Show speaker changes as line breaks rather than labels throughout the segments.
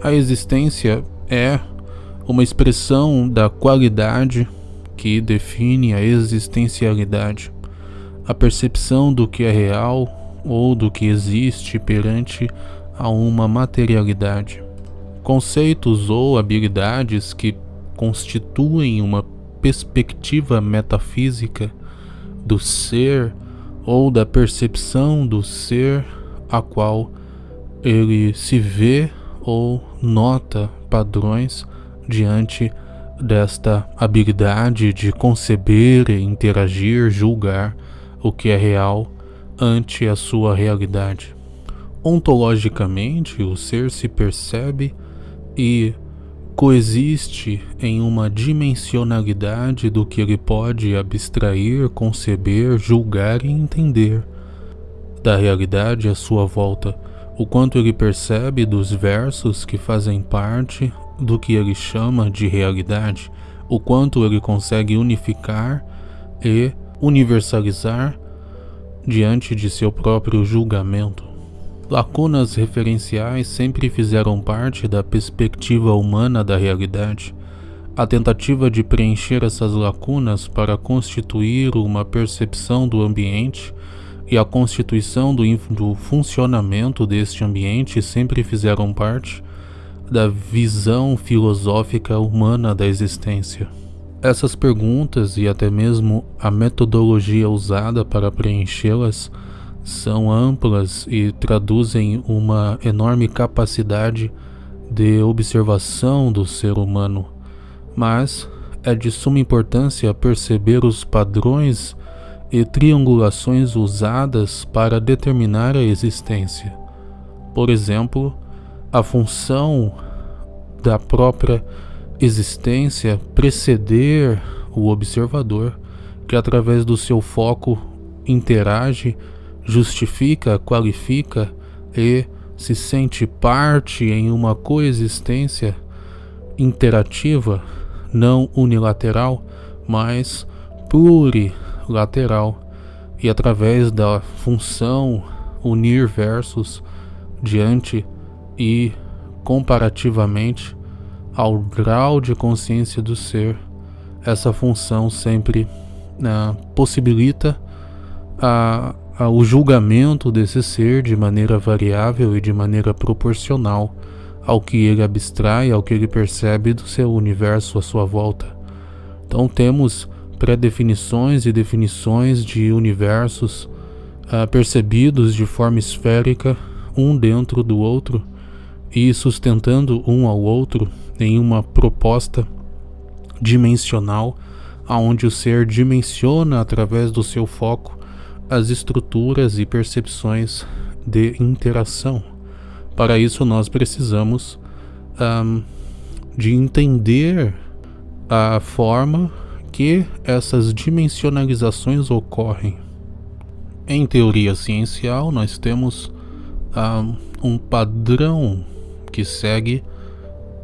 A existência é uma expressão da qualidade que define a existencialidade, a percepção do que é real ou do que existe perante a uma materialidade. Conceitos ou habilidades que constituem uma perspectiva metafísica do ser ou da percepção do ser a qual ele se vê ou nota padrões diante desta habilidade de conceber, interagir, julgar o que é real ante a sua realidade. Ontologicamente, o ser se percebe e coexiste em uma dimensionalidade do que ele pode abstrair, conceber, julgar e entender da realidade à sua volta, o quanto ele percebe dos versos que fazem parte do que ele chama de realidade, o quanto ele consegue unificar e universalizar diante de seu próprio julgamento. Lacunas referenciais sempre fizeram parte da perspectiva humana da realidade. A tentativa de preencher essas lacunas para constituir uma percepção do ambiente e a constituição do, do funcionamento deste ambiente sempre fizeram parte da visão filosófica humana da existência. Essas perguntas e até mesmo a metodologia usada para preenchê-las são amplas e traduzem uma enorme capacidade de observação do ser humano, mas é de suma importância perceber os padrões e triangulações usadas para determinar a existência. Por exemplo, a função da própria existência preceder o observador, que através do seu foco interage justifica, qualifica e se sente parte em uma coexistência interativa, não unilateral, mas plurilateral, e através da função unir versos diante e comparativamente ao grau de consciência do ser, essa função sempre uh, possibilita a o julgamento desse ser de maneira variável e de maneira proporcional ao que ele abstrai, ao que ele percebe do seu universo à sua volta. Então temos pré-definições e definições de universos uh, percebidos de forma esférica, um dentro do outro, e sustentando um ao outro em uma proposta dimensional, aonde o ser dimensiona através do seu foco as estruturas e percepções de interação. Para isso, nós precisamos um, de entender a forma que essas dimensionalizações ocorrem. Em teoria ciencial, nós temos um, um padrão que segue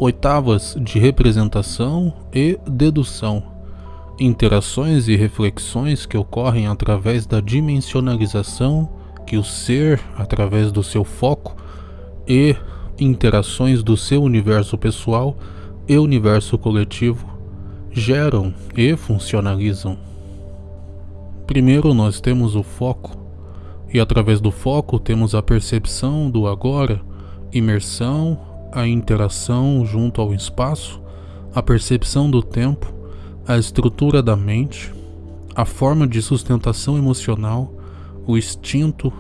oitavas de representação e dedução interações e reflexões que ocorrem através da dimensionalização que o ser, através do seu foco, e interações do seu universo pessoal e universo coletivo geram e funcionalizam. Primeiro nós temos o foco, e através do foco temos a percepção do agora, imersão, a interação junto ao espaço, a percepção do tempo, a estrutura da mente, a forma de sustentação emocional, o instinto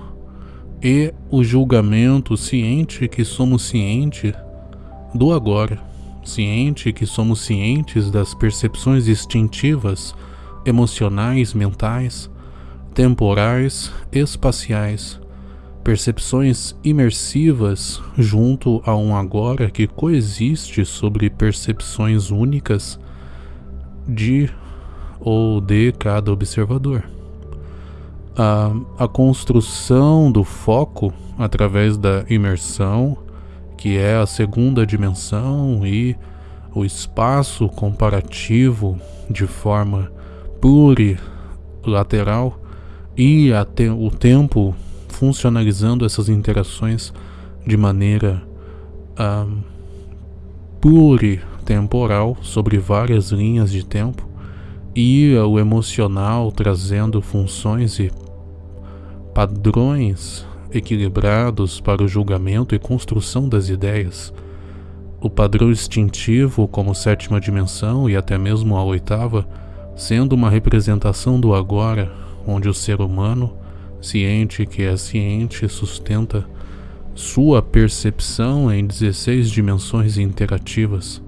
e o julgamento ciente que somos cientes do agora, ciente que somos cientes das percepções instintivas, emocionais, mentais, temporais, espaciais, percepções imersivas junto a um agora que coexiste sobre percepções únicas de ou de cada observador. A, a construção do foco através da imersão, que é a segunda dimensão, e o espaço comparativo de forma plurilateral e te, o tempo funcionalizando essas interações de maneira pluritemporal sobre várias linhas de tempo e o emocional trazendo funções e padrões equilibrados para o julgamento e construção das ideias. O padrão instintivo, como sétima dimensão e até mesmo a oitava, sendo uma representação do agora, onde o ser humano, ciente que é ciente, sustenta sua percepção em 16 dimensões interativas,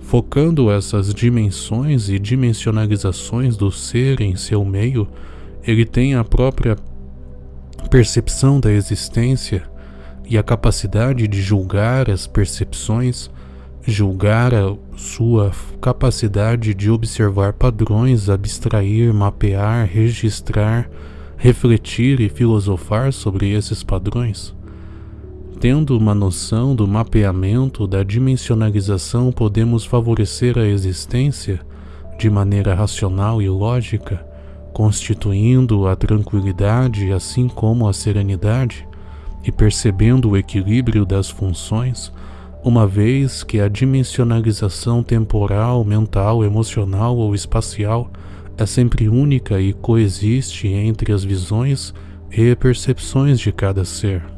focando essas dimensões e dimensionalizações do ser em seu meio, ele tem a própria percepção da existência e a capacidade de julgar as percepções, julgar a sua capacidade de observar padrões, abstrair, mapear, registrar, refletir e filosofar sobre esses padrões. Tendo uma noção do mapeamento da dimensionalização, podemos favorecer a existência de maneira racional e lógica, constituindo a tranquilidade assim como a serenidade e percebendo o equilíbrio das funções, uma vez que a dimensionalização temporal, mental, emocional ou espacial é sempre única e coexiste entre as visões e percepções de cada ser.